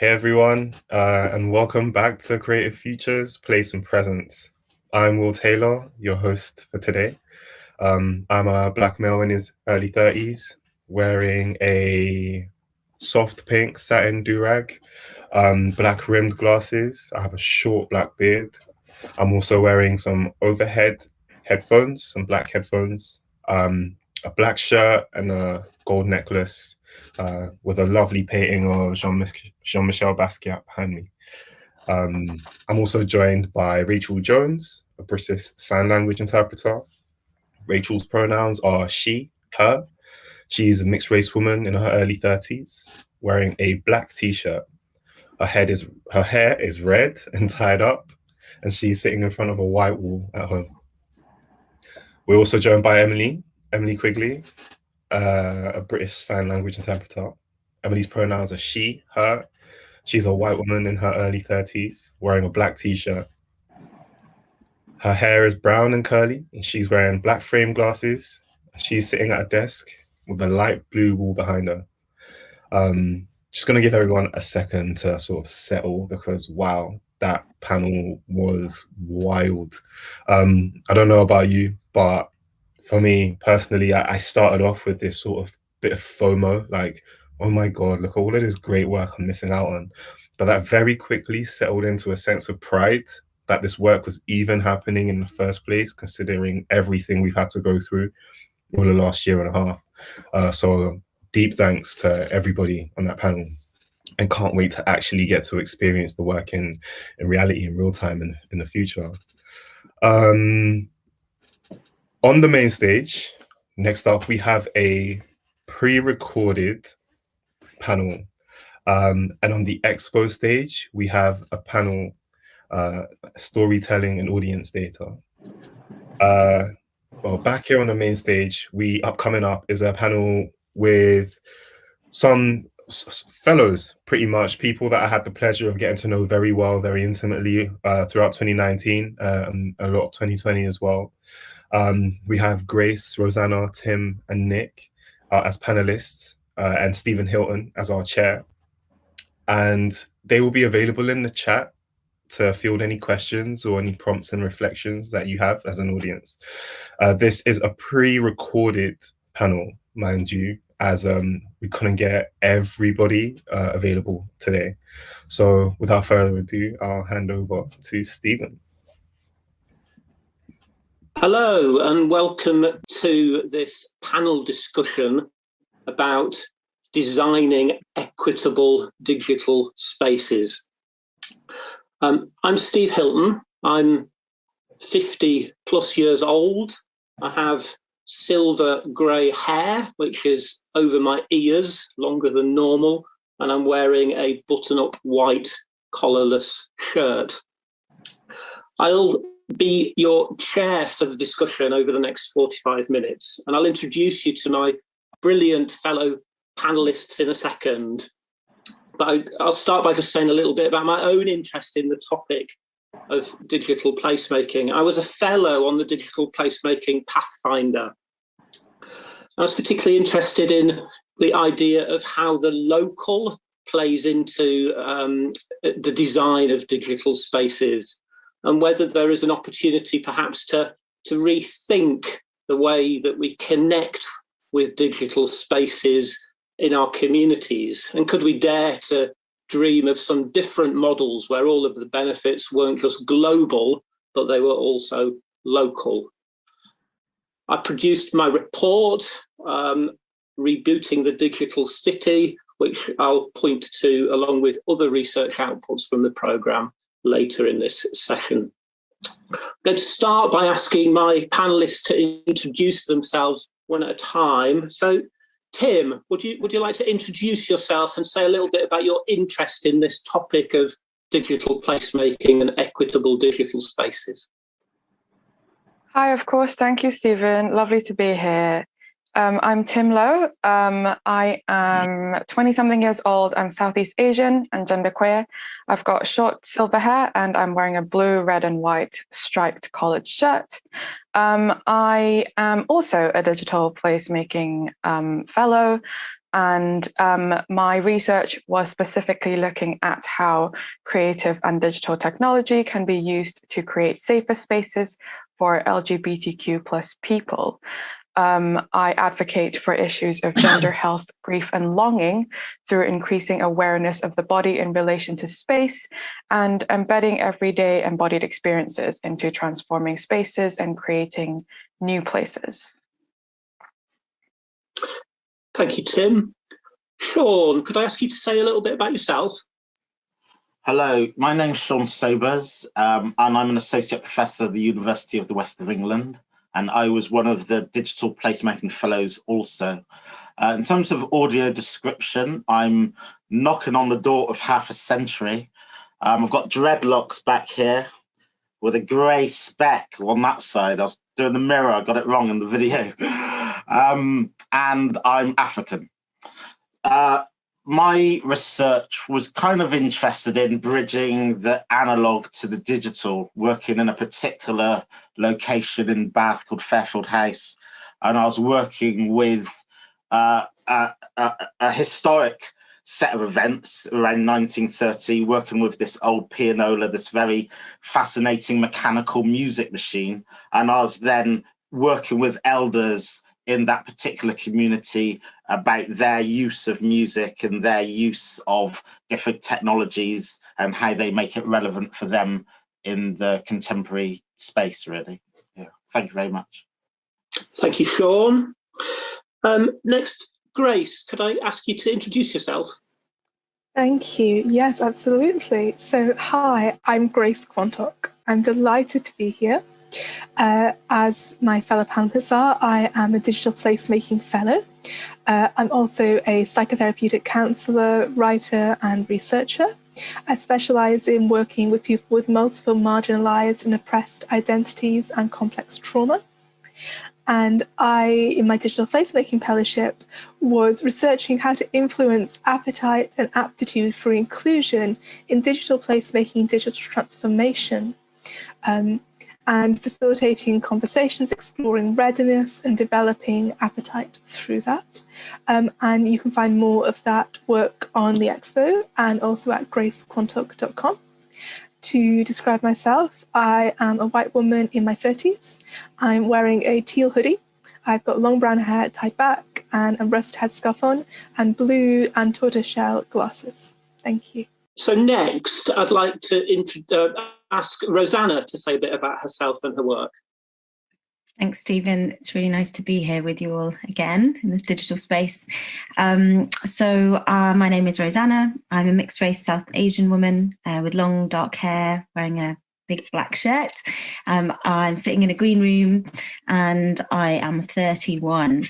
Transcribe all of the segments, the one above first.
Hey everyone, uh, and welcome back to Creative Futures, Place and Presence. I'm Will Taylor, your host for today. Um, I'm a black male in his early 30s, wearing a soft pink satin do-rag, um, black rimmed glasses. I have a short black beard. I'm also wearing some overhead headphones, some black headphones, um, a black shirt and a gold necklace uh, with a lovely painting of Jean-Michel Basquiat behind me. Um, I'm also joined by Rachel Jones, a British Sign Language interpreter. Rachel's pronouns are she, her. She's a mixed race woman in her early 30s, wearing a black t-shirt. Her head is her hair is red and tied up, and she's sitting in front of a white wall at home. We're also joined by Emily, Emily Quigley, uh, a British Sign Language interpreter. Emily's pronouns are she, her. She's a white woman in her early 30s, wearing a black t-shirt. Her hair is brown and curly, and she's wearing black frame glasses. She's sitting at a desk with a light blue wall behind her. Um, just going to give everyone a second to sort of settle because, wow, that panel was wild. Um, I don't know about you, but for me personally, I, I started off with this sort of bit of FOMO, like, oh my God, look all of this great work I'm missing out on. But that very quickly settled into a sense of pride that this work was even happening in the first place, considering everything we've had to go through over the last year and a half. Uh, so deep thanks to everybody on that panel and can't wait to actually get to experience the work in, in reality in real time in, in the future. Um, on the main stage, next up, we have a pre-recorded panel. Um, and on the expo stage, we have a panel, uh, storytelling and audience data. Uh, well, back here on the main stage, we up coming up is a panel with some fellows, pretty much people that I had the pleasure of getting to know very well, very intimately uh, throughout 2019, um, a lot of 2020 as well. Um, we have Grace, Rosanna, Tim, and Nick uh, as panelists, uh, and Stephen Hilton as our chair. And they will be available in the chat to field any questions or any prompts and reflections that you have as an audience. Uh, this is a pre-recorded panel, mind you, as um, we couldn't get everybody uh, available today. So without further ado, I'll hand over to Stephen. Hello and welcome to this panel discussion about designing equitable digital spaces. Um, I'm Steve Hilton. I'm 50 plus years old. I have silver grey hair, which is over my ears, longer than normal, and I'm wearing a button-up white collarless shirt. I'll be your chair for the discussion over the next 45 minutes. And I'll introduce you to my brilliant fellow panelists in a second. But I, will start by just saying a little bit about my own interest in the topic of digital placemaking. I was a fellow on the Digital Placemaking Pathfinder. I was particularly interested in the idea of how the local plays into um, the design of digital spaces and whether there is an opportunity perhaps to, to rethink the way that we connect with digital spaces in our communities. And could we dare to dream of some different models where all of the benefits weren't just global, but they were also local. I produced my report, um, Rebooting the Digital City, which I'll point to along with other research outputs from the programme later in this session. I'm going to start by asking my panelists to introduce themselves one at a time. So Tim, would you, would you like to introduce yourself and say a little bit about your interest in this topic of digital placemaking and equitable digital spaces? Hi, of course. Thank you, Stephen. Lovely to be here. Um, I'm Tim Lowe. Um, I am 20 something years old. I'm Southeast Asian and genderqueer. I've got short silver hair and I'm wearing a blue, red and white striped collared shirt. Um, I am also a digital placemaking um, fellow. And um, my research was specifically looking at how creative and digital technology can be used to create safer spaces for LGBTQ plus people. Um, I advocate for issues of gender health, grief and longing through increasing awareness of the body in relation to space and embedding everyday embodied experiences into transforming spaces and creating new places. Thank you, Tim. Shawn, could I ask you to say a little bit about yourself? Hello, my name's Shawn Sobers, um, and I'm an associate professor at the University of the West of England, and I was one of the digital placemaking fellows also. Uh, in terms of audio description, I'm knocking on the door of half a century. Um, I've got dreadlocks back here with a grey speck on that side. I was doing the mirror, I got it wrong in the video. Um, and I'm African. Uh, my research was kind of interested in bridging the analog to the digital, working in a particular location in Bath called Fairfield House. And I was working with uh, a, a, a, historic set of events around 1930, working with this old pianola, this very fascinating mechanical music machine. And I was then working with elders in that particular community about their use of music and their use of different technologies and how they make it relevant for them in the contemporary space really yeah thank you very much thank you shawn um, next grace could i ask you to introduce yourself Thank you. Yes, absolutely. So, hi, I'm Grace Quantock. I'm delighted to be here. Uh, as my fellow panelists are, I am a digital placemaking fellow. Uh, I'm also a psychotherapeutic counsellor, writer and researcher. I specialise in working with people with multiple marginalised and oppressed identities and complex trauma. And I, in my digital placemaking fellowship, was researching how to influence appetite and aptitude for inclusion in digital placemaking, digital transformation. Um, and facilitating conversations, exploring readiness and developing appetite through that. Um, and you can find more of that work on the expo and also at gracequantock.com. To describe myself, I am a white woman in my 30s. I'm wearing a teal hoodie. I've got long brown hair tied back and a rust headscarf on and blue and tortoiseshell glasses. Thank you. So next, I'd like to uh, ask Rosanna to say a bit about herself and her work. Thanks, Stephen. It's really nice to be here with you all again in this digital space. Um, so uh, my name is Rosanna. I'm a mixed race South Asian woman uh, with long dark hair, wearing a big black shirt. Um, I'm sitting in a green room and I am 31.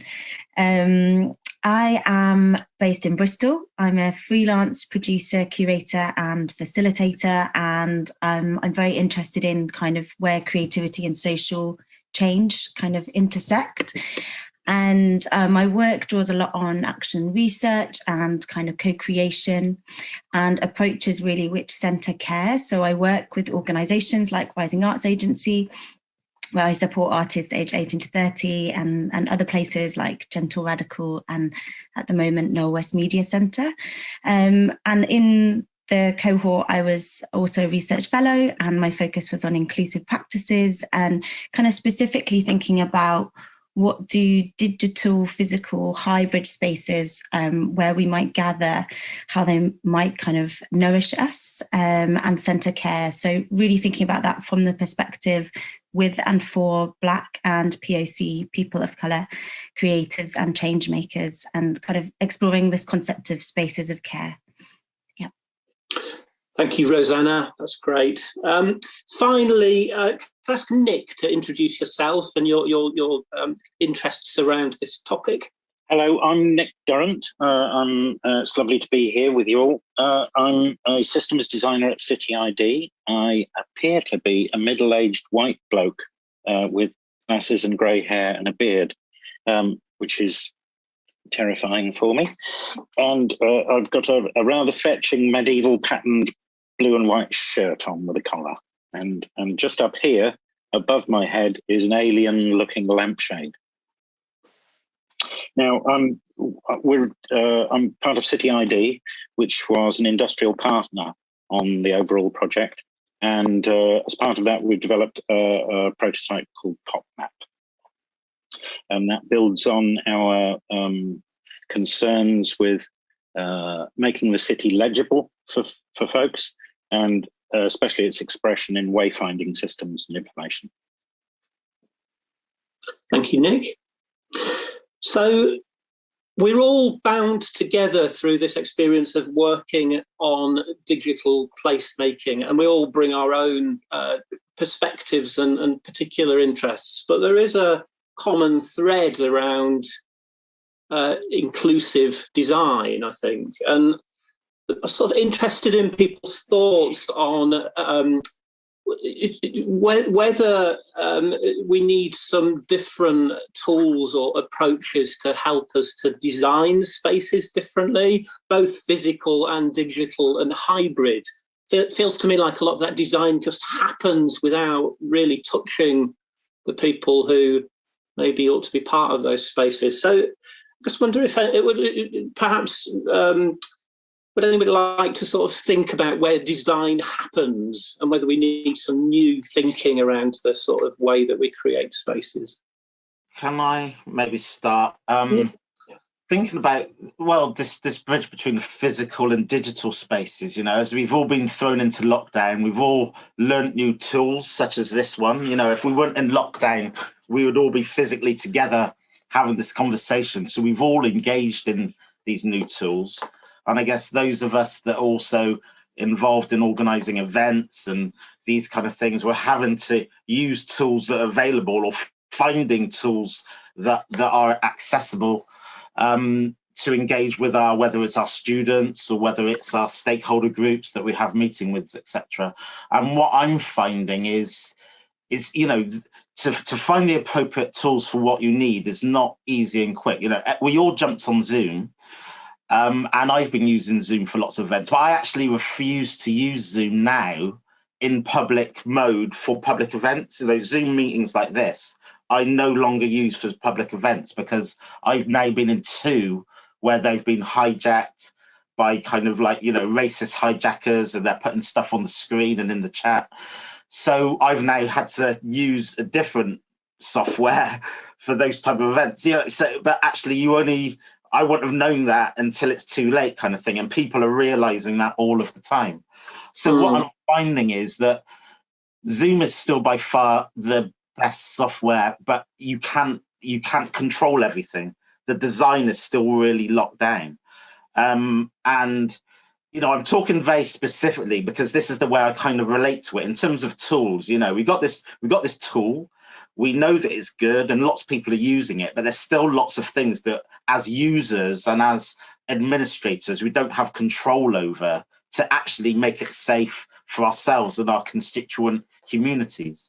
Um, I am based in Bristol. I'm a freelance producer, curator and facilitator and um, I'm very interested in kind of where creativity and social change kind of intersect. And uh, my work draws a lot on action research and kind of co-creation and approaches really which centre care. So I work with organisations like Rising Arts Agency, where I support artists aged 18 to 30 and, and other places like Gentle Radical and at the moment Knowle West Media Centre. Um, and in the cohort, I was also a research fellow and my focus was on inclusive practices and kind of specifically thinking about what do digital, physical, hybrid spaces um, where we might gather, how they might kind of nourish us um, and centre care. So really thinking about that from the perspective with and for Black and POC people of colour, creatives and change makers and kind of exploring this concept of spaces of care. Yeah. Thank you, Rosanna. That's great. Um, finally, uh, can I ask Nick to introduce yourself and your, your, your um, interests around this topic? Hello, I'm Nick Durrant. Uh, I'm, uh, it's lovely to be here with you all. Uh, I'm a systems designer at City ID. I appear to be a middle-aged white bloke uh, with glasses and grey hair and a beard, um, which is terrifying for me. And uh, I've got a, a rather fetching medieval patterned blue and white shirt on with a collar. And, and just up here, above my head, is an alien looking lampshade. Now, I'm we're uh, I'm part of City ID, which was an industrial partner on the overall project, and uh, as part of that, we've developed a, a prototype called PopMap, and that builds on our um, concerns with uh, making the city legible for for folks, and uh, especially its expression in wayfinding systems and information. Thank you, Nick. So we're all bound together through this experience of working on digital placemaking and we all bring our own uh, perspectives and, and, particular interests. But there is a common thread around uh, inclusive design I think and I'm sort of interested in people's thoughts on um, whether um, we need some different tools or approaches to help us to design spaces differently, both physical and digital and hybrid. It feels to me like a lot of that design just happens without really touching the people who maybe ought to be part of those spaces. So I just wonder if it would perhaps um, would anybody like to sort of think about where design happens and whether we need some new thinking around the sort of way that we create spaces? Can I maybe start? Um, yeah. Thinking about, well, this, this bridge between physical and digital spaces, you know, as we've all been thrown into lockdown, we've all learned new tools such as this one. You know, if we weren't in lockdown, we would all be physically together having this conversation. So we've all engaged in these new tools. And I guess those of us that also involved in organizing events and these kind of things, we're having to use tools that are available or finding tools that, that are accessible um, to engage with our, whether it's our students or whether it's our stakeholder groups that we have meeting with, etc. And what I'm finding is, is you know, to, to find the appropriate tools for what you need is not easy and quick. You know, we all jumped on Zoom um, and I've been using Zoom for lots of events, but I actually refuse to use Zoom now in public mode for public events. Those Zoom meetings like this, I no longer use for public events because I've now been in two where they've been hijacked by kind of like, you know, racist hijackers and they're putting stuff on the screen and in the chat. So I've now had to use a different software for those type of events. Yeah, so but actually you only I wouldn't have known that until it's too late kind of thing. And people are realizing that all of the time. So mm. what hmm. I'm finding is that Zoom is still by far the best software, but you can't you can't control everything. The design is still really locked down. Um, and you know, I'm talking very specifically because this is the way I kind of relate to it in terms of tools. You know, we got this, we got this tool, we know that it's good and lots of people are using it, but there's still lots of things that as users and as administrators, we don't have control over to actually make it safe for ourselves and our constituent communities.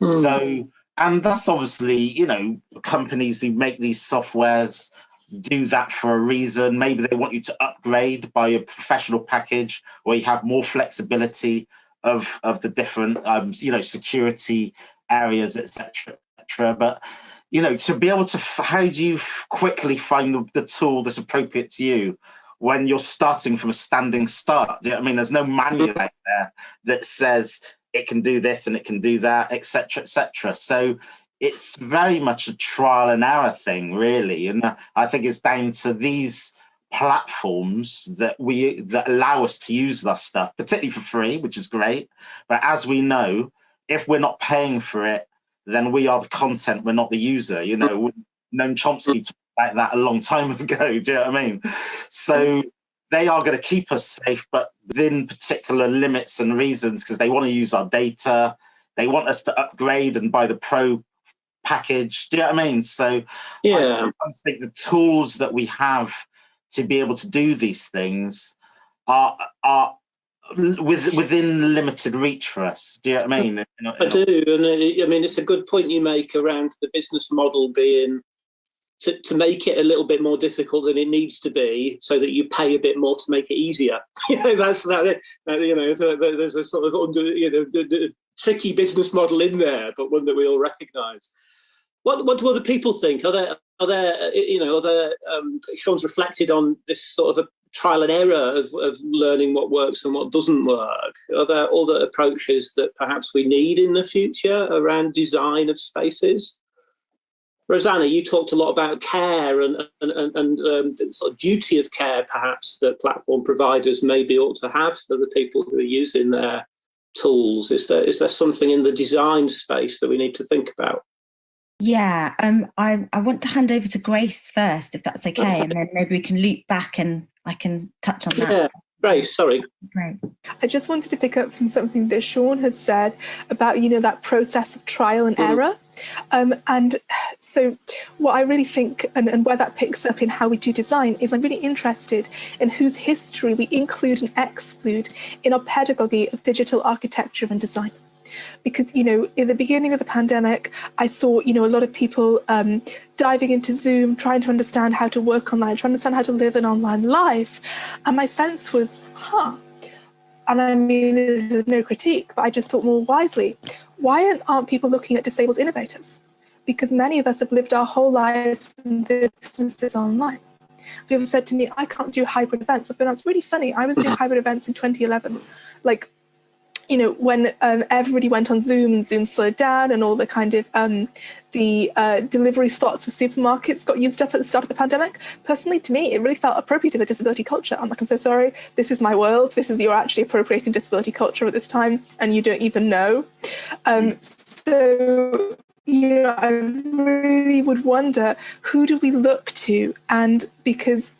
Mm. So, and that's obviously, you know, companies who make these softwares do that for a reason. Maybe they want you to upgrade by a professional package where you have more flexibility of, of the different, um, you know, security areas, etc., etc. But you know, to be able to, how do you quickly find the, the, tool that's appropriate to you when you're starting from a standing start? You know I mean? There's no manual mm-hmm. out there that says it can do this and it can do that, etc., etc. So it's very much a trial and error thing, really. And uh, I think it's down to these platforms that we that allow us to use that stuff, particularly for free, which is great. But as we know, if we're not paying for it, then we are the content, we're not the user. You know, Noam Chomsky talked about that a long time ago. Do you know what I mean? So they are going to keep us safe, but within particular limits and reasons, because they want to use our data. They want us to upgrade and buy the pro package. Do you know what I mean? So yeah. I think the tools that we have to be able to do these things are are with within limited reach for us. Do you know what I mean? I do, and I mean it's a good point you make around the business model being to, to make it a little bit more difficult than it needs to be, so that you pay a bit more to make it easier. you know, that's that. You know, there's a sort of under, you know tricky business model in there, but one that we all recognise. what what do other people think? Are there are there you know are there um, Shawn's reflected on this sort of a trial and error of, of learning what works and what doesn't work? Are there other approaches that perhaps we need in the future around design of spaces? Rosanna, you talked a lot about care and, and, and, um, the sort of duty of care, perhaps, that platform providers maybe ought to have for the people who are using their tools. Is there, is there something in the design space that we need to think about? Yeah, um, I, I want to hand over to Grace first, if that's okay, okay. and then maybe we can loop back and I can touch on that. Yeah. Grace, sorry. Right. I just wanted to pick up from something that Shawn has said about, you know, that process of trial and mm. error. Um, and so what I really think and, and where that picks up in how we do design is I'm really interested in whose history we include and exclude in our pedagogy of digital architecture and design because you know in the beginning of the pandemic i saw you know a lot of people um, diving into zoom trying to understand how to work online trying to understand how to live an online life. And my sense was huh. And i mean this is no critique but i just thought more widely why aren't people looking at disabled innovators? Because many of us have lived our whole lives in businesses online. People said to me i can't do hybrid events. I've been that's really funny. I was doing hybrid events in 2011 like you know, when um, everybody went on Zoom and Zoom slowed down and all the kind of um, the uh, delivery slots for supermarkets got used up at the start of the pandemic, personally, to me, it really felt appropriate of a disability culture. I'm like, I'm so sorry, this is my world. This is, you're actually appropriating disability culture at this time and you don't even know. Um, so, you know, I really would wonder, who do we look to? And because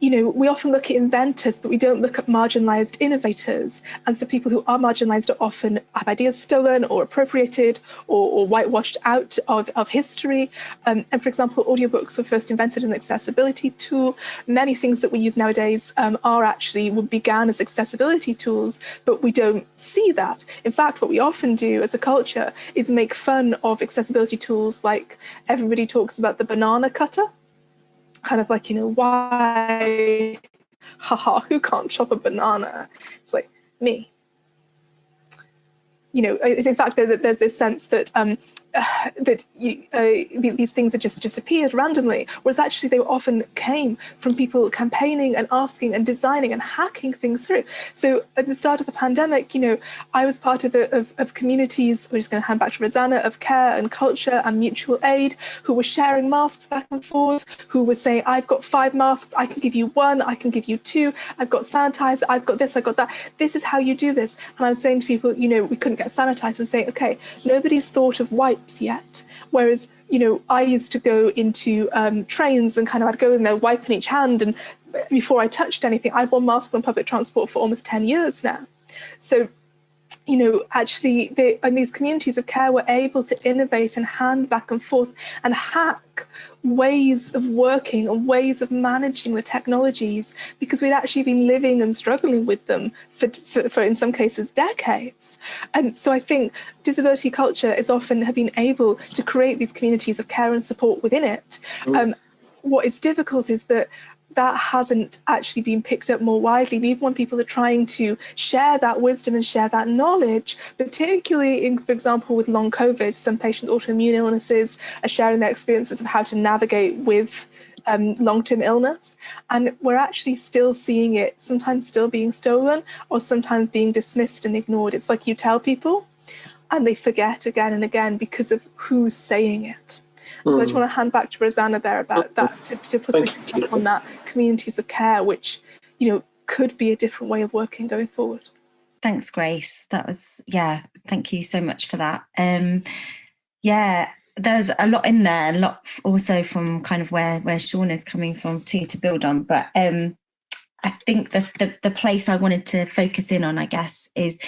you know, we often look at inventors, but we don't look at marginalized innovators. And so people who are marginalized are often have ideas stolen or appropriated or, or whitewashed out of, of history. Um, and for example, audiobooks were first invented as an accessibility tool. Many things that we use nowadays um, are actually began as accessibility tools, but we don't see that. In fact, what we often do as a culture is make fun of accessibility tools like everybody talks about the banana cutter kind of like, you know, why, haha, who can't chop a banana? It's like, me. You know, it's in fact, there's this sense that um, that you, uh, these things had just disappeared randomly, whereas actually they often came from people campaigning and asking and designing and hacking things through. So at the start of the pandemic, you know, I was part of, of, of communities, we're just going to hand back to Rosanna, of care and culture and mutual aid, who were sharing masks back and forth, who were saying, I've got five masks, I can give you one, I can give you two, I've got sanitizer, I've got this, I've got that. This is how you do this. And I was saying to people, you know, we couldn't get sanitizer and saying, okay, nobody's thought of white yet. Whereas, you know, I used to go into um, trains and kind of I'd go in there wiping each hand and before I touched anything, I've worn masks on public transport for almost 10 years now. So you know, actually, they, and these communities of care were able to innovate and hand back and forth and hack ways of working and ways of managing the technologies because we'd actually been living and struggling with them for, for, for in some cases, decades. And so I think disability culture is often have been able to create these communities of care and support within it. Um, what is difficult is that that hasn't actually been picked up more widely. And even when people are trying to share that wisdom and share that knowledge, particularly in, for example, with long COVID, some patients autoimmune illnesses are sharing their experiences of how to navigate with um, long-term illness. And we're actually still seeing it sometimes still being stolen or sometimes being dismissed and ignored. It's like you tell people and they forget again and again because of who's saying it. Mm. So I just hmm. want to hand back to Rosanna there about that, to, to put a on that communities of care, which, you know, could be a different way of working going forward. Thanks, Grace. That was, yeah, thank you so much for that. Um, yeah, there's a lot in there, a lot also from kind of where, where Shawn is coming from too to build on. But um, I think that the, the place I wanted to focus in on, I guess, is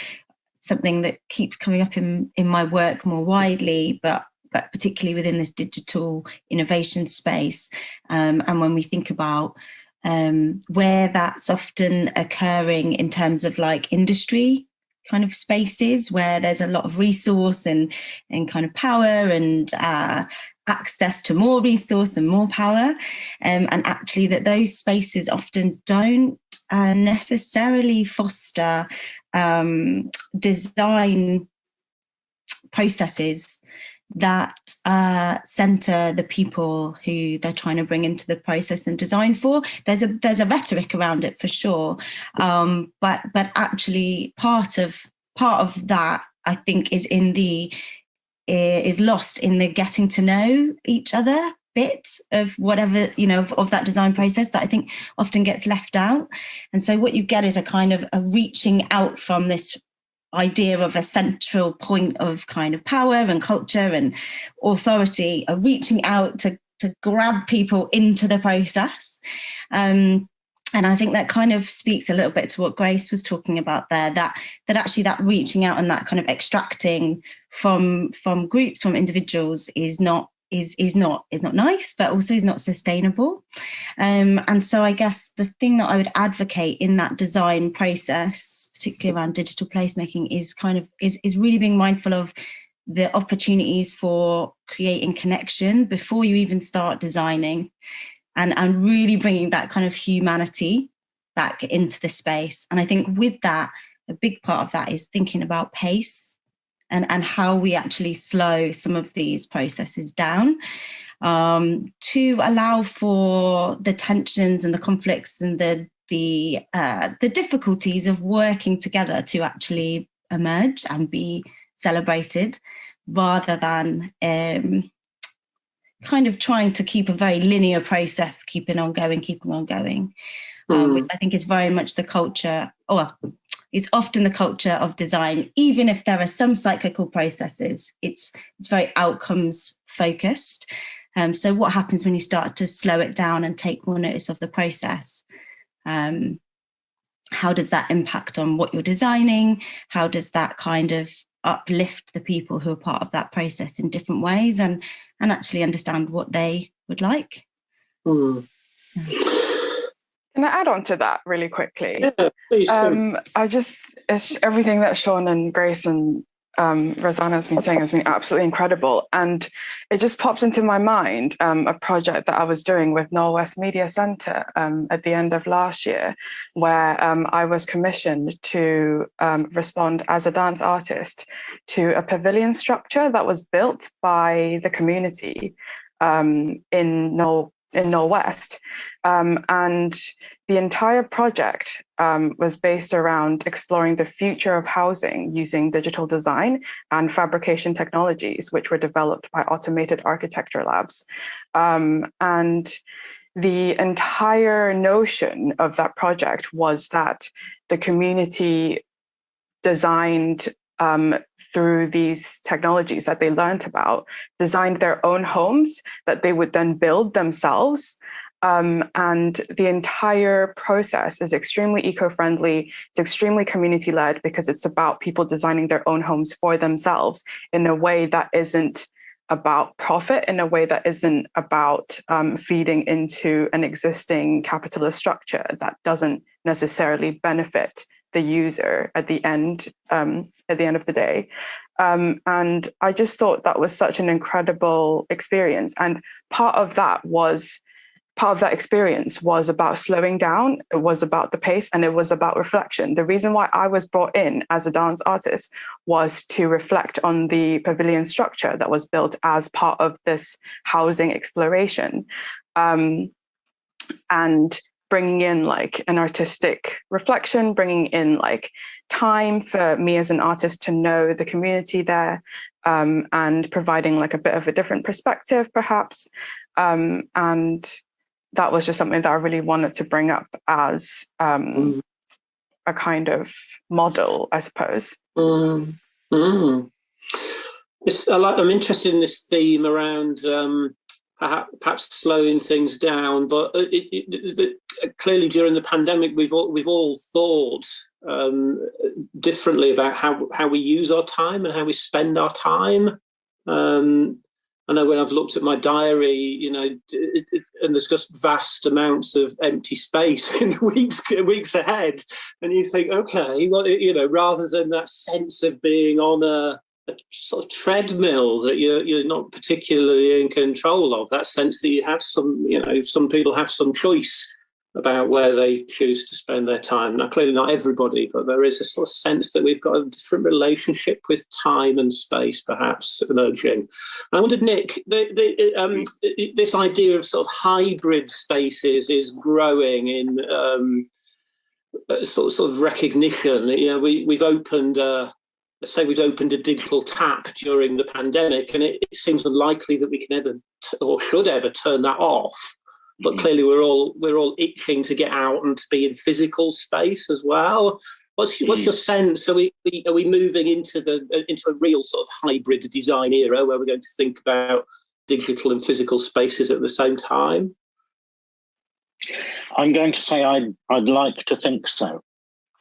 something that keeps coming up in, in my work more widely, but but particularly within this digital innovation space. Um, and when we think about um, where that's often occurring in terms of like industry kind of spaces where there's a lot of resource and, and kind of power and uh, access to more resource and more power. Um, and actually that those spaces often don't uh, necessarily foster um, design processes that uh, center the people who they're trying to bring into the process and design for. There's a there's a rhetoric around it for sure, um, but but actually part of part of that I think is in the is lost in the getting to know each other bit of whatever you know of, of, that design process that I think often gets left out. And so what you get is a kind of a reaching out from this idea of a central point of kind of power and culture and authority are reaching out to, to grab people into the process. Um, and I think that kind of speaks a little bit to what Grace was talking about there, that that actually that reaching out and that kind of extracting from from groups, from individuals is not is is not is not nice, but also is not sustainable. Um, and so I guess the thing that I would advocate in that design process, particularly around digital placemaking, is kind of is is really being mindful of the opportunities for creating connection before you even start designing and and really bringing that kind of humanity back into the space and i think with that a big part of that is thinking about pace and, and how we actually slow some of these processes down um, to allow for the tensions and the conflicts and the the uh, the difficulties of working together to actually emerge and be celebrated rather than um, kind of trying to keep a very linear process, keeping on going, keeping on going, mm. um, which I think is very much the culture, or it's often the culture of design, even if there are some cyclical processes, it's, it's very outcomes focused. Um, so what happens when you start to slow it down and take more notice of the process? Um, how does that impact on what you're designing? How does that kind of uplift the people who are part of that process in different ways and, and actually understand what they would like? Mm. Yeah. Can I add on to that really quickly? Yeah, please. Um, I just, it's everything that Shawn and Grace and um, Rosanna has been saying has been absolutely incredible. And it just pops into my mind um, a project that I was doing with Knowle West Media Centre um, at the end of last year, where um, I was commissioned to um, respond as a dance artist to a pavilion structure that was built by the community um, in Nor in Knowle West. Um, and the entire project um, was based around exploring the future of housing using digital design and fabrication technologies, which were developed by automated architecture labs. Um, and the entire notion of that project was that the community designed um, through these technologies that they learned about, designed their own homes that they would then build themselves. Um, and the entire process is extremely eco-friendly. It's extremely community-led because it's about people designing their own homes for themselves in a way that isn't about profit, in a way that isn't about um, feeding into an existing capitalist structure that doesn't necessarily benefit the user at the end um, at the end of the day. Um, and I just thought that was such an incredible experience. And part of that was part of that experience was about slowing down, it was about the pace, and it was about reflection. The reason why I was brought in as a dance artist was to reflect on the pavilion structure that was built as part of this housing exploration. Um, and bringing in like an artistic reflection, bringing in like time for me as an artist to know the community there um, and providing like a bit of a different perspective perhaps. Um, and that was just something that I really wanted to bring up as um, mm. a kind of model, I suppose. Mm. Mm. I'm interested in this theme around um, perhaps slowing things down. But it, it, it, clearly during the pandemic, we've all, we've all thought um, differently about how, how we use our time and how we spend our time. Um, I know when I've looked at my diary, you know, and there's just vast amounts of empty space in the weeks weeks ahead, and you think, okay, well, you know, rather than that sense of being on a a sort of treadmill that you're you're not particularly in control of. That sense that you have some, you know, some people have some choice about where they choose to spend their time. Now, clearly not everybody, but there is a sort of sense that we've got a different relationship with time and space, perhaps emerging. And I wondered, Nick, the, the, um, this idea of sort of hybrid spaces is growing in um, sort of, sort of recognition. You know, we we've opened. Uh, let's say we've opened a digital tap during the pandemic, and it, it seems unlikely that we can ever or should ever turn that off but mm-hmm. clearly we're all we're all itching to get out and to be in physical space as well. What's what's your mm-hmm. sense? Are we are we moving into the into a real sort of hybrid design era where we're going to think about digital and physical spaces at the same time? I'm going to say I'd I'd like to think so.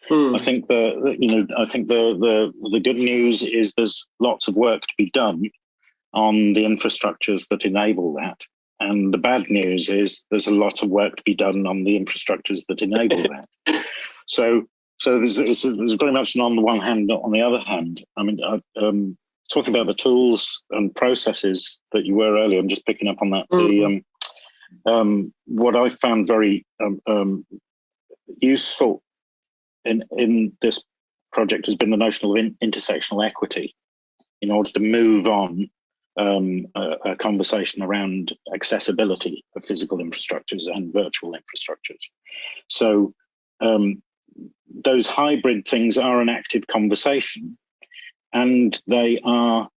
Hmm. I think the, the, you know I think the the the good news is there's lots of work to be done on the infrastructures that enable that. And the bad news is there's a lot of work to be done on the infrastructures that enable that. So, so there's, there's there's very much on the one hand, not on the other hand. I mean, I, um, talking about the tools and processes that you were earlier, I'm just picking up on that. Mm -hmm. The mm-hmm. um, um, what I found very um, um, useful in in this project has been the notion of in intersectional equity in order to move on um, a, a, conversation around accessibility of physical infrastructures and virtual infrastructures. So um, those hybrid things are an active conversation and they are,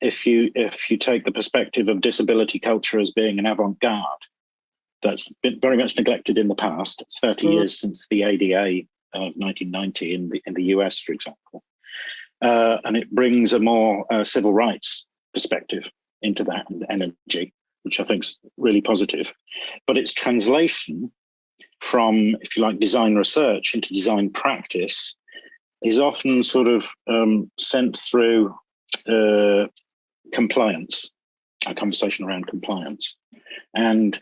if you, if you take the perspective of disability culture as being an avant-garde, that's been very much neglected in the past. It's 30 mm. years since the ADA of 1990 in the, in the US, for example. Uh, and it brings a more uh, civil rights perspective into that and energy, which I think is really positive. But its translation from, if you like, design research into design practice is often sort of um, sent through uh, compliance, a conversation around compliance. And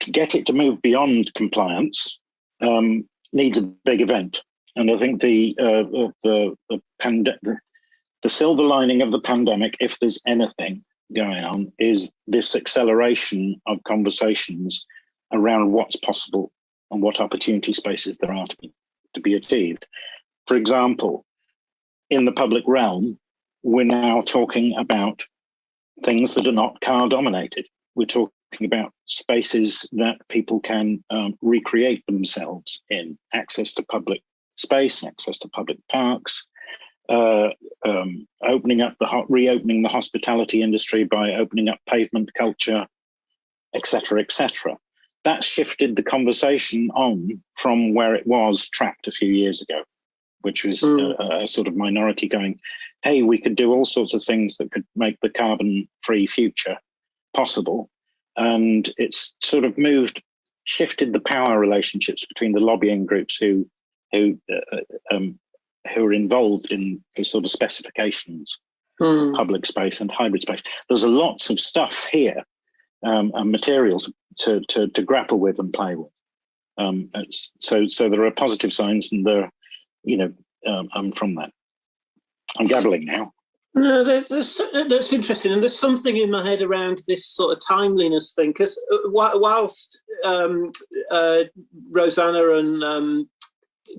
to get it to move beyond compliance um, needs a big event. And I think the uh, the the, the the silver lining of the pandemic, if there's anything going on, is this acceleration of conversations around what's possible and what opportunity spaces there are to be, to be achieved. For example, in the public realm, we're now talking about things that are not car dominated. We're talking about spaces that people can um, recreate themselves in, access to public space, access to public parks, uh, um, opening up the reopening the hospitality industry by opening up pavement culture, etc., etc. That shifted the conversation on from where it was trapped a few years ago, which was mm. a, a, sort of minority going, "Hey, we could do all sorts of things that could make the carbon-free future possible," and it's sort of moved, shifted the power relationships between the lobbying groups who who uh, um, who are involved in the sort of specifications mm. public space and hybrid space. There's lots of stuff here um, and material to, to, to, to, grapple with and play with. Um, so, so there are positive signs and there, you know, um, I'm from that. I'm gabbling now. No, that's, that's interesting. And there's something in my head around this sort of timeliness thing, because uh, whilst um, uh, Rosanna and um,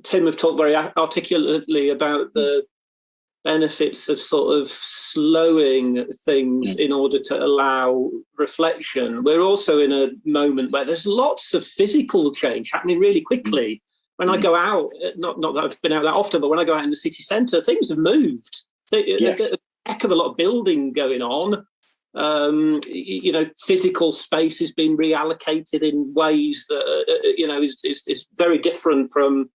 Tim have talked very articulately about the benefits of sort of slowing things mm. in order to allow reflection. We're also in a moment where there's lots of physical change happening really quickly. When I mm. go out, not, not that I've been out that often, but when I go out in the city centre, things have moved. Yes. Heck of a lot of building going on. Um, you know, physical space has been reallocated in ways that, uh, uh you know, is, is, is very different from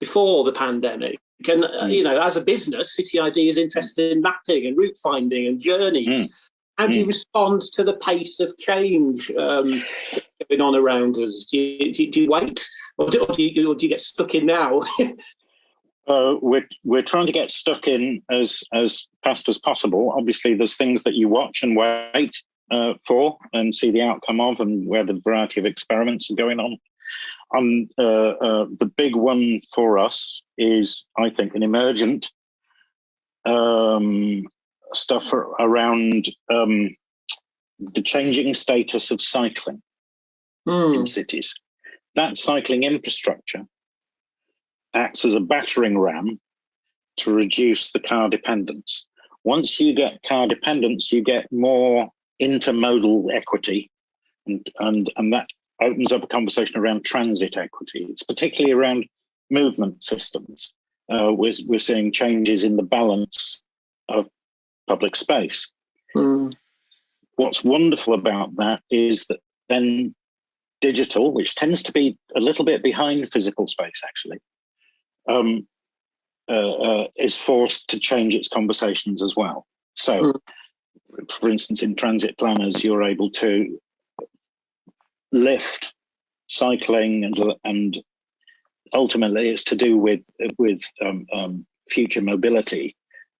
before the pandemic. And, uh, mm. you know, as a business, City ID is interested in mapping and route finding and journeys. Mm. How do you mm. respond to the pace of change um, going on around us? Do you, do you, do you wait or do, or do, you, or do you get stuck in now? uh, we're, we're trying to get stuck in as, as fast as possible. Obviously, there's things that you watch and wait uh, for and see the outcome of and where the variety of experiments are going on um, uh, uh, the big one for us is, I think, an emergent um, stuff around um, the changing status of cycling mm. in cities. that cycling infrastructure acts as a battering ram to reduce the car dependence. Once you get car dependence, you get more intermodal equity, and, and, and that opens up a conversation around transit equity. It's particularly around movement systems. Uh, we're, we're seeing changes in the balance of public space. Mm. What's wonderful about that is that then digital, which tends to be a little bit behind physical space actually, um, uh, uh, is forced to change its conversations as well. So, mm. for instance, in transit planners, you're able to lift cycling and and ultimately it's to do with with um, um, future mobility.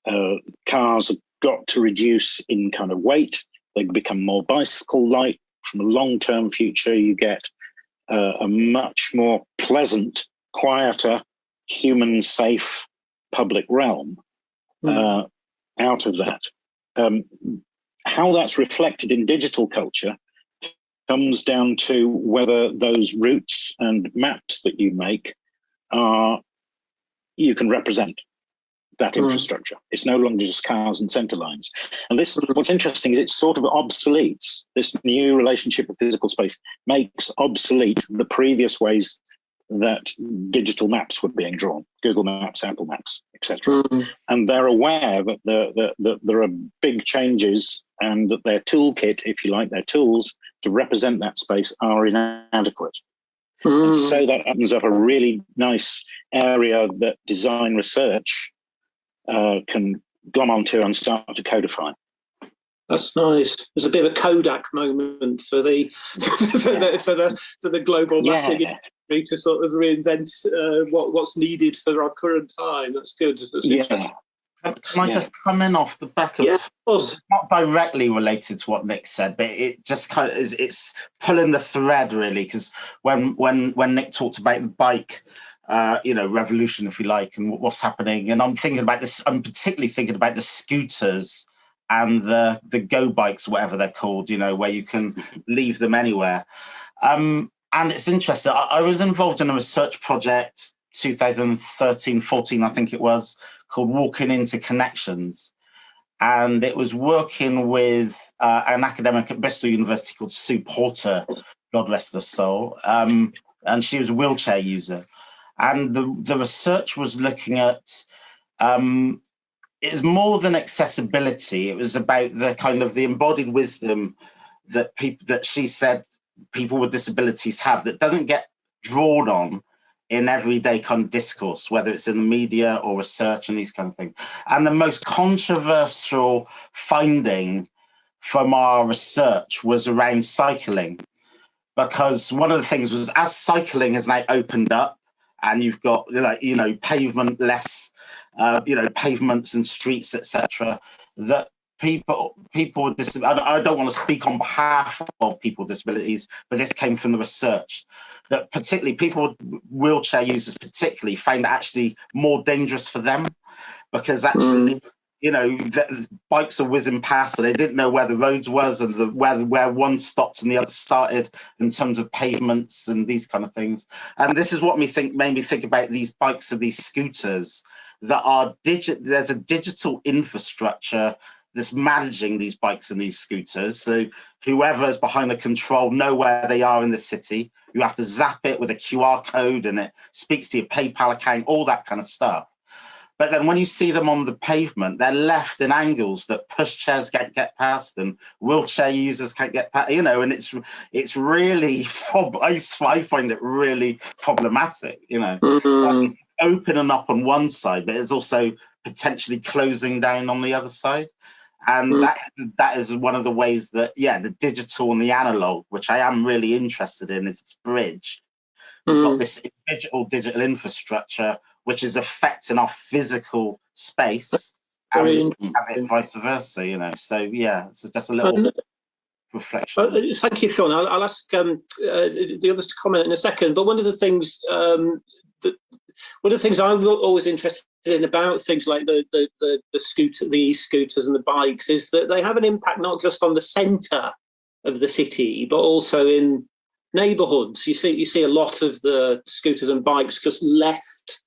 Uh, cars have got to reduce in kind of weight. They become more bicycle-like. From a long-term future, you get uh, a much more pleasant, quieter, human-safe public realm mm. uh, out of that. Um, how that's reflected in digital culture comes down to whether those routes and maps that you make are you can represent that mm. infrastructure. It's no longer just cars and center lines. And this, mm. what's interesting is it sort of obsoletes this new relationship with physical space makes obsolete the previous ways that digital maps were being drawn, Google Maps, Apple Maps, etc. Mm. And they're aware that, the, the, the, there are big changes and that their toolkit, if you like, their tools to represent that space are inadequate. Mm. And so that opens up a really nice area that design research uh, can glom onto and start to codify. That's nice. There's a bit of a Kodak moment for the for the for the for the global mapping yeah to sort of reinvent uh, what what's needed for our current time. That's good. That's yeah. Can, can I yeah. just come in off the back of, yeah, of course. not directly related to what Nick said, but it just kind of is it's pulling the thread really because when when when Nick talked about the bike uh, you know, revolution, if you like, and what's happening. And I'm thinking about this, I'm particularly thinking about the scooters and the the go bikes, whatever they're called, you know, where you can leave them anywhere. Um, and it's interesting. I, I, was involved in a research project 2013, 14, I think it was, called Walking Interconnections. And it was working with uh, an academic at Bristol University called Sue Porter, God rest her soul. Um, and she was a wheelchair user. And the, the research was looking at um, it was more than accessibility. It was about the kind of the embodied wisdom that people that she said people with disabilities have that doesn't get drawn on in everyday kind of discourse, whether it's in the media or research and these kind of things. And the most controversial finding from our research was around cycling, because one of the things was as cycling has now opened up and you've got like you know pavement less uh, you know pavements and streets etc that people people with disabilities, I don't want to speak on behalf of people with disabilities, but this came from the research that particularly people with wheelchair users particularly find it actually more dangerous for them because actually mm. you know the, bikes are whizzing past and they didn't know where the roads was and the where where one stopped and the other started in terms of pavements and these kind of things and this is what me think made me think about these bikes and these scooters that are digit there's a digital infrastructure that's managing these bikes and these scooters. So whoever's behind the control know where they are in the city. You have to zap it with a QR code and it speaks to your PayPal account, all that kind of stuff. But then when you see them on the pavement, they're left in angles that pushchairs can't get past and wheelchair users can't get past, you know, and it's it's really, I find it really problematic, you know. Mm -hmm. opening up on one side, but it's also potentially closing down on the other side and mm. that that is one of the ways that yeah the digital and the analog which i am really interested in is its bridge. We've got mm. this digital digital infrastructure which is affecting our physical space and, and vice versa you know. So yeah it's just a little reflection uh, thank you Shawn. I'll, I'll ask um, uh, the others to comment in a second. But one of the things um, that one of the things i'm always interested in about things like the, the, the, the the e-scooters and the bikes is that they have an impact not just on the centre of the city, but also in neighbourhoods. You see, you see a lot of the scooters and bikes just left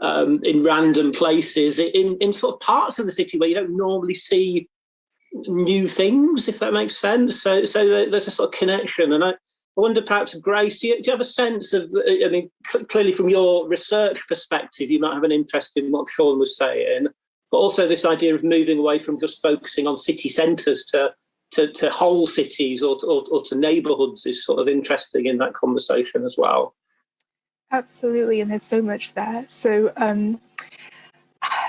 um, in random places in, in sort of parts of the city where you don't normally see new things, if that makes sense. So, so there's a sort of connection. And I, I wonder perhaps, Grace, do you, do you have a sense of, I mean, clearly from your research perspective, you might have an interest in what Shawn was saying, but also this idea of moving away from just focusing on city centres to, to, to whole cities or, or, or to neighbourhoods is sort of interesting in that conversation as well. Absolutely, and there's so much there. So, um,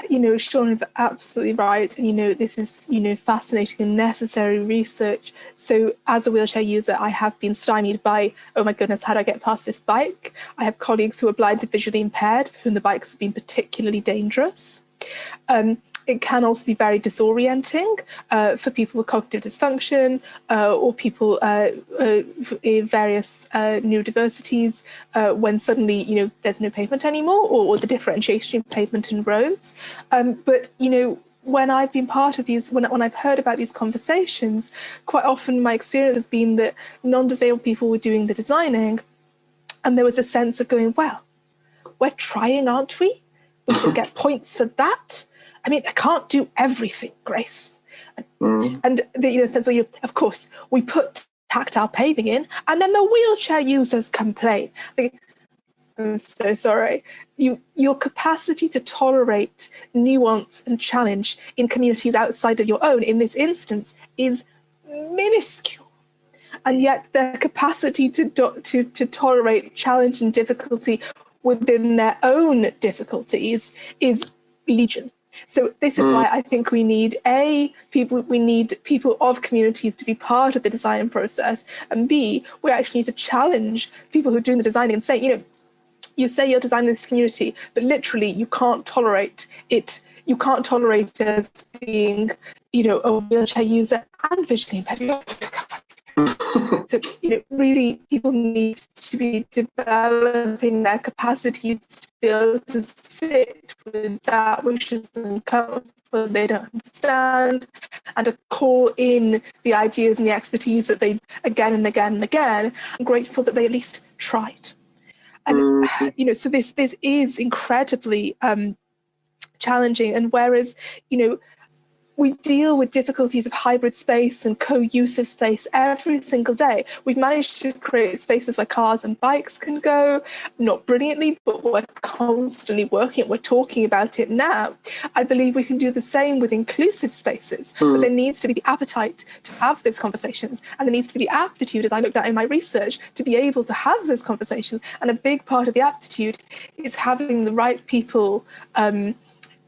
you know, Shawn is absolutely right. And, you know, this is, you know, fascinating and necessary research. So as a wheelchair user, I have been stymied by, oh my goodness, how do I get past this bike? I have colleagues who are blind and visually impaired, for whom the bikes have been particularly dangerous. Um, it can also be very disorienting uh, for people with cognitive dysfunction uh, or people uh, uh in various uh, neurodiversities uh, when suddenly, you know, there's no pavement anymore or, or the differentiation between pavement and roads. Um, but, you know, when I've been part of these, when, when I've heard about these conversations, quite often my experience has been that non-disabled people were doing the designing and there was a sense of going, well, we're trying, aren't we? We should get points for that. I mean, I can't do everything, Grace. And, mm. and the, you know, sense where you, of course, we put tactile paving in, and then the wheelchair users complain. Think, I'm so sorry. You, your capacity to tolerate nuance and challenge in communities outside of your own, in this instance, is minuscule. And yet their capacity to, to, to tolerate challenge and difficulty within their own difficulties is legion. So this is mm. why I think we need a people we need people of communities to be part of the design process, and b we actually need to challenge people who are doing the designing and say, you know, you say you're designing this community, but literally you can't tolerate it. You can't tolerate it as being, you know, a wheelchair user and visually impaired. so you know, really people need to be developing their capacities to be able to sit with that which is uncomfortable they don't understand and to call in the ideas and the expertise that they again and again and again i'm grateful that they at least tried and mm-hmm. you know so this this is incredibly um challenging and whereas you know we deal with difficulties of hybrid space and co-use of space every single day. We've managed to create spaces where cars and bikes can go, not brilliantly, but we're constantly working, we're talking about it now. I believe we can do the same with inclusive spaces, mm. but hmm. there needs to be the appetite to have those conversations and there needs to be the aptitude, as I looked at in my research, to be able to have those conversations. And a big part of the aptitude is having the right people um,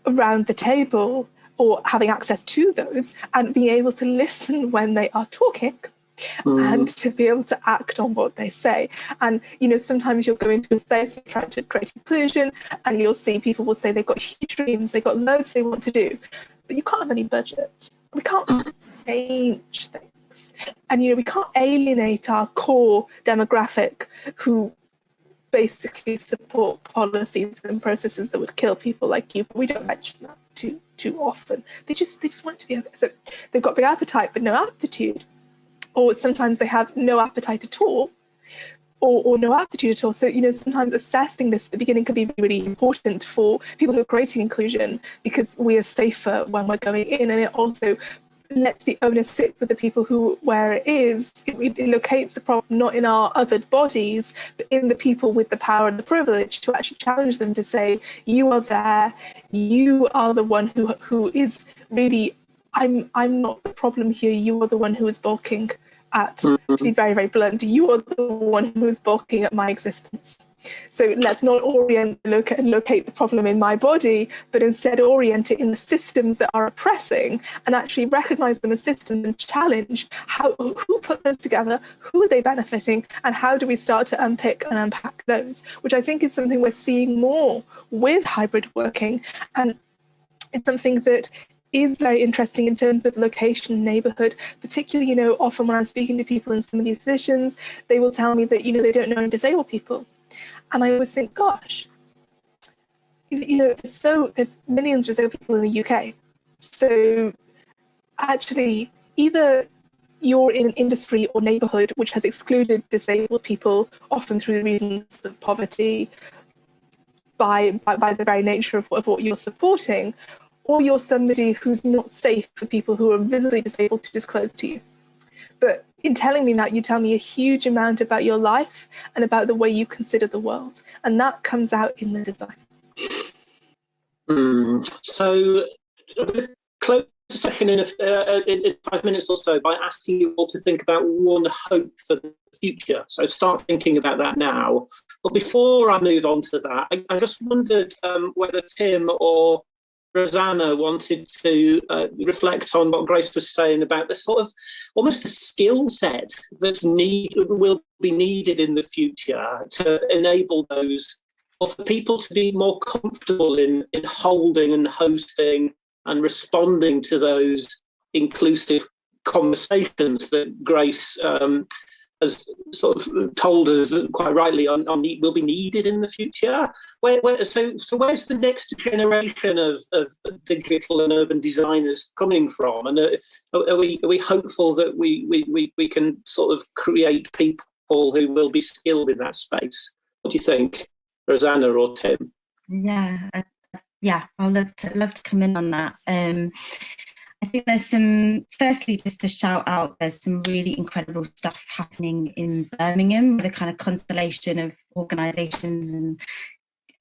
around the table or having access to those and being able to listen when they are talking mm. and to be able to act on what they say. And, you know, sometimes you'll go into a space, you're trying to create inclusion, and you'll see people will say they've got huge dreams, they've got loads they want to do, but you can't have any budget. We can't change things. And, you know, we can't alienate our core demographic who basically support policies and processes that would kill people like you. But we don't mention that too too often. They just they just want to be so they've got big appetite but no aptitude, or sometimes they have no appetite at all, or, or no aptitude at all. So you know sometimes assessing this at the beginning can be really important for people who are creating inclusion because we are safer when we're going in, and it also lets the owner sit with the people who where it is it, it, locates the problem not in our othered bodies but in the people with the power and the privilege to actually challenge them to say you are there. You are the one who who is really i'm i'm not the problem here. You are the one who is balking at to be mm-hmm. very very blunt you are the one who is balking at my existence so let's not orient and locate the problem in my body, but instead orient it in the systems that are oppressing and actually recognize them as systems and challenge how who put those together, who are they benefiting, and how do we start to unpick and unpack those, which I think is something we're seeing more with hybrid working. And it's something that is very interesting in terms of location, neighborhood, particularly, you know, often when I'm speaking to people in some of these positions, they will tell me that, you know, they don't know disabled people. And I always think, gosh, you know, so there's millions of disabled people in the UK. So actually, either you're in an industry or neighborhood which has excluded disabled people, often through the reasons of poverty, by, by, by the very nature of, of what you're supporting, or you're somebody who's not safe for people who are visibly disabled to disclose to you. But in telling me that, you tell me a huge amount about your life and about the way you consider the world. And that comes out in the design. Mm. So, close the session in, a, uh, in, in, five minutes or so by asking you all to think about one hope for the future. So start thinking about that now. But before I move on to that, I, I just wondered um, whether Tim or Rosanna wanted to uh, reflect on what Grace was saying about the sort of almost the skill set that's need will be needed in the future to enable those or for people to be more comfortable in in holding and hosting and responding to those inclusive conversations that Grace um, has sort of told us quite rightly on, on will be needed in the future. Where, where, so, so where's the next generation of, of digital and urban designers coming from? And are, are, we, are we hopeful that we, we, we, we can sort of create people who will be skilled in that space? What do you think, Rosanna or Tim? Yeah, yeah, I'll love to love to come in on that. Um, I think there's some, firstly, just to shout out, there's some really incredible stuff happening in Birmingham, the kind of constellation of organisations and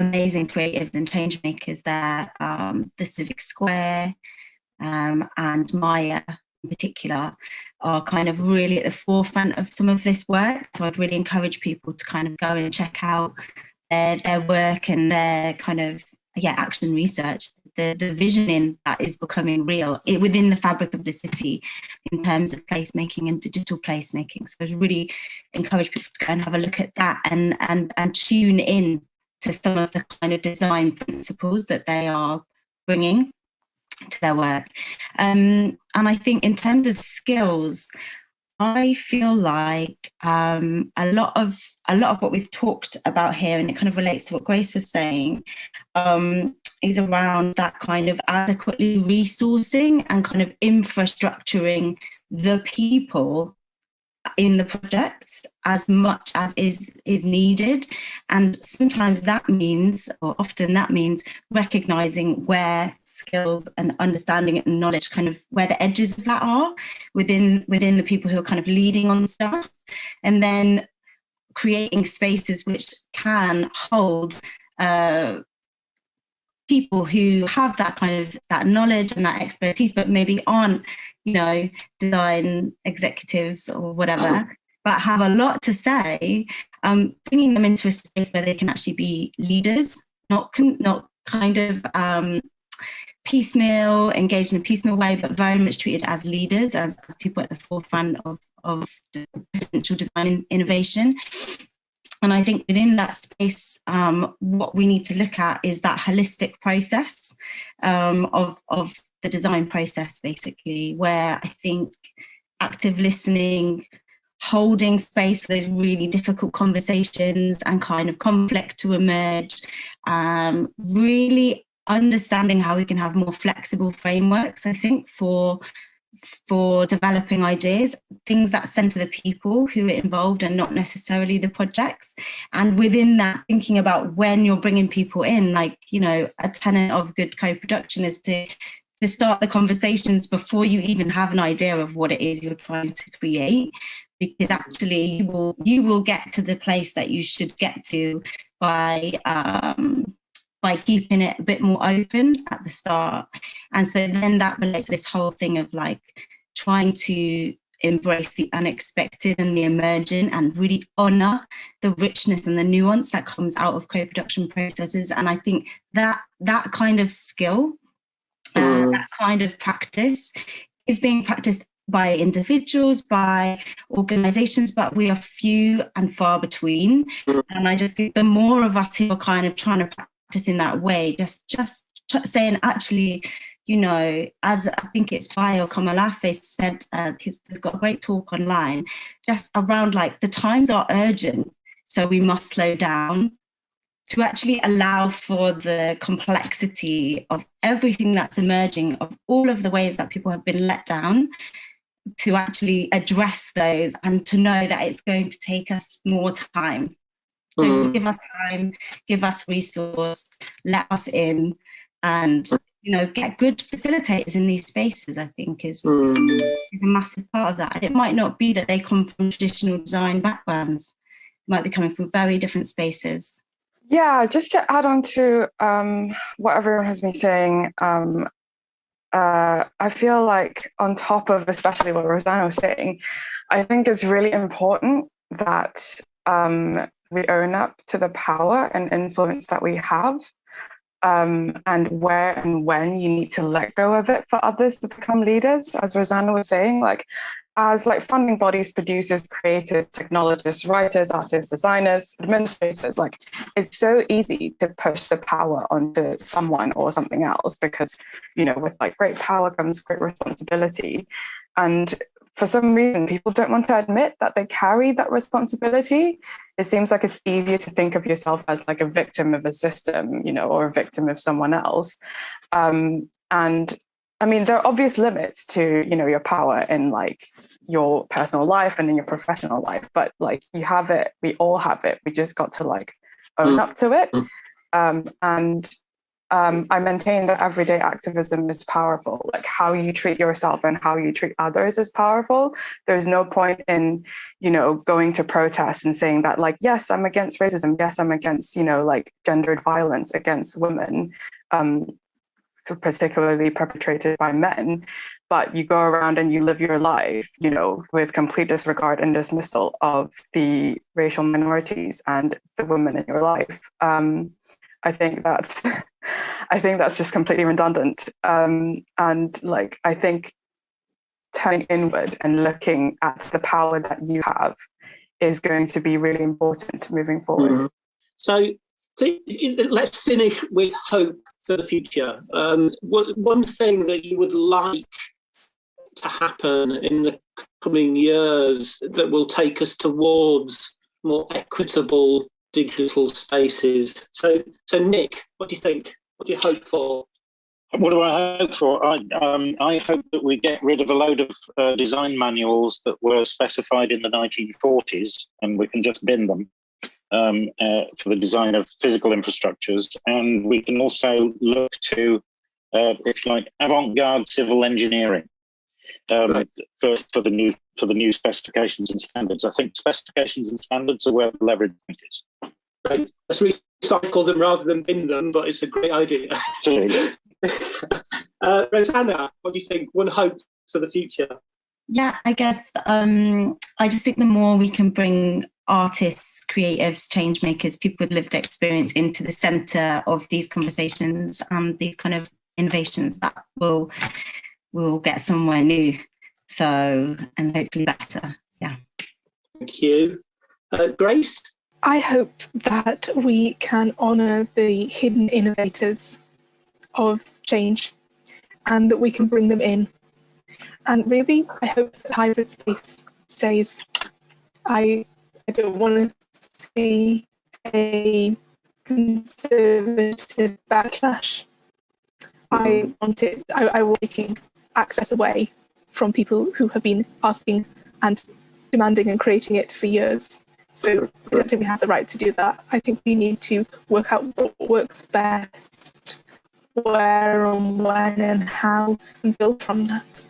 amazing creatives and change makers there. Um, the Civic Square um, and Maya in particular are kind of really at the forefront of some of this work. So I'd really encourage people to kind of go and check out their, their work and their kind of yeah action research the, the visioning that is becoming real within the fabric of the city in terms of placemaking and digital placemaking. So I really encourage people to go and have a look at that and, and, and tune in to some of the kind of design principles that they are bringing to their work. Um, and I think in terms of skills, I feel like um, a lot of a lot of what we've talked about here, and it kind of relates to what Grace was saying, um, is around that kind of adequately resourcing and kind of infrastructuring the people in the projects as much as is is needed. And sometimes that means or often that means recognizing where skills and understanding and knowledge kind of where the edges of that are within within the people who are kind of leading on stuff. And then creating spaces which can hold uh, people who have that kind of that knowledge and that expertise, but maybe aren't, you know, design executives or whatever, but have a lot to say, um, bringing them into a space where they can actually be leaders, not not kind of um, piecemeal, engaged in a piecemeal way, but very much treated as leaders, as, as people at the forefront of, of potential design innovation. And I think within that space, um, what we need to look at is that holistic process um, of, of the design process, basically, where I think active listening, holding space for those really difficult conversations and kind of conflict to emerge, um, really understanding how we can have more flexible frameworks, I think, for for developing ideas, things that center the people who are involved and not necessarily the projects. And within that, thinking about when you're bringing people in, like, you know, a tenet of good co-production is to to start the conversations before you even have an idea of what it is you're trying to create because actually you will you will get to the place that you should get to by um, by keeping it a bit more open at the start. And so then that relates to this whole thing of like trying to embrace the unexpected and the emergent and really honor the richness and the nuance that comes out of co-production processes. And I think that that kind of skill, uh, mm. that kind of practice is being practiced by individuals, by organizations, but we are few and far between. Mm. And I just think the more of us who are kind of trying to practice in that way, just just saying actually, you know, as I think it's Bayo Akomolafe said, uh, he's, he's got a great talk online, just around like the times are urgent, so we must slow down to actually allow for the complexity of everything that's emerging, of all of the ways that people have been let down, to actually address those and to know that it's going to take us more time. So mm. give us time, give us resource, let us in, and you know get good facilitators in these spaces. I think is mm. is a massive part of that. And it might not be that they come from traditional design backgrounds; it might be coming from very different spaces. Yeah, just to add on to um, what everyone has been saying, um, uh, I feel like on top of especially what Rosanna was saying, I think it's really important that um, we own up to the power and influence that we have um, and where and when you need to let go of it for others to become leaders. As Rosanna was saying, like as like funding bodies, producers, creators, technologists, writers, artists, designers, administrators, like it's so easy to push the power onto someone or something else because, you know, with like great power comes great responsibility. And for some reason, people don't want to admit that they carry that responsibility. It seems like it's easier to think of yourself as like a victim of a system, you know, or a victim of someone else. Um, and I mean, there are obvious limits to, you know, your power in like your personal life and in your professional life, but like you have it, we all have it. We just got to like own mm. up to it. Mm. Um, and um, I maintain that everyday activism is powerful. Like how you treat yourself and how you treat others is powerful. There's no point in, you know, going to protest and saying that like, yes, I'm against racism. Yes, I'm against, you know, like gendered violence against women. Um, particularly perpetrated by men, but you go around and you live your life, you know, with complete disregard and dismissal of the racial minorities and the women in your life. Um, I think that's, I think that's just completely redundant. Um, and like, I think turning inward and looking at the power that you have is going to be really important moving forward. Mm. So let's finish with hope for the future. Um, what, one thing that you would like to happen in the coming years that will take us towards more equitable digital spaces. So, so Nick, what do you think? What do you hope for? What do I hope for? I, um, I hope that we get rid of a load of uh, design manuals that were specified in the 1940s and we can just bin them um, uh, for the design of physical infrastructures. And we can also look to, uh, if you like, avant-garde civil engineering um, right. for, for the new for the new specifications and standards. I think specifications and standards are where the leverage is. Right. Let's recycle them rather than bin them, but it's a great idea. uh, Rosanna, what do you think? One hope for the future? Yeah, I guess um, I just think the more we can bring artists, creatives, change makers, people with lived experience into the center of these conversations and these kind of innovations that will will get somewhere new. So and hopefully better. Yeah. Thank you. Uh, Grace? I hope that we can honour the hidden innovators of change and that we can bring them in. And really, I hope that hybrid space stays. I I don't want to see a conservative backlash. I want it, I, I want taking access away from people who have been asking and demanding and creating it for years. So I don't think we have the right to do that. I think we need to work out what works best, where and when and how, and build from that.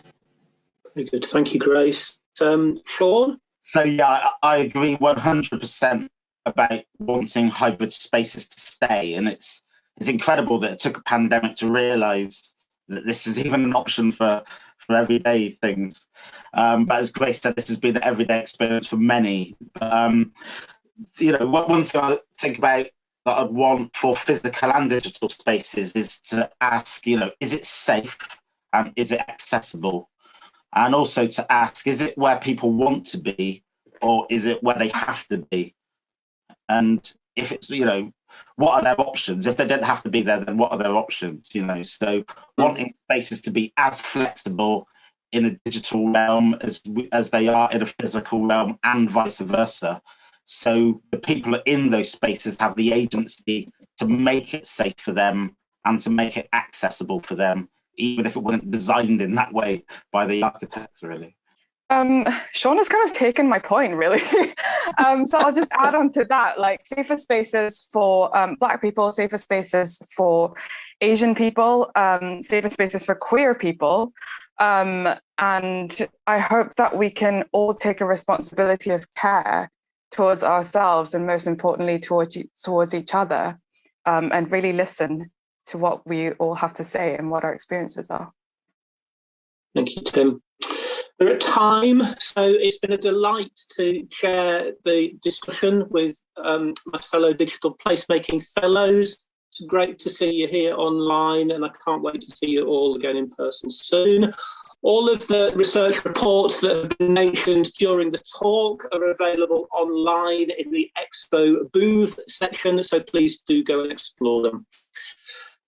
Very good. Thank you, Grace. Um, Shawn? So yeah, I, agree 100% about wanting hybrid spaces to stay. And it's it's incredible that it took a pandemic to realize that this is even an option for, for everyday things. Um, but as Grace said, this has been an everyday experience for many. Um, you know, one thing I think about that I'd want for physical and digital spaces is to ask, you know, is it safe and is it accessible? and also to ask is it where people want to be or is it where they have to be and if it's you know what are their options? If they don't have to be there then what are their options you know? So hmm. wanting spaces to be as flexible in a digital realm as as they are in a physical realm and vice versa. So the people in those spaces have the agency to make it safe for them and to make it accessible for them even if it wasn't designed in that way by the architects, really. Um, Shawn has kind of taken my point, really. um, so I'll just add on to that, like safer spaces for um, Black people, safer spaces for Asian people, um, safer spaces for queer people. Um, and I hope that we can all take a responsibility of care towards ourselves and most importantly towards, towards each other um, and really listen to what we all have to say and what our experiences are. Thank you, Tim. We're at time, so it's been a delight to share the discussion with um, my fellow digital placemaking fellows. It's great to see you here online and I can't wait to see you all again in person soon. All of the research reports that have been mentioned during the talk are available online in the Expo booth section, so please do go and explore them.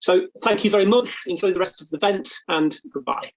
So thank you very much, enjoy the rest of the event and goodbye.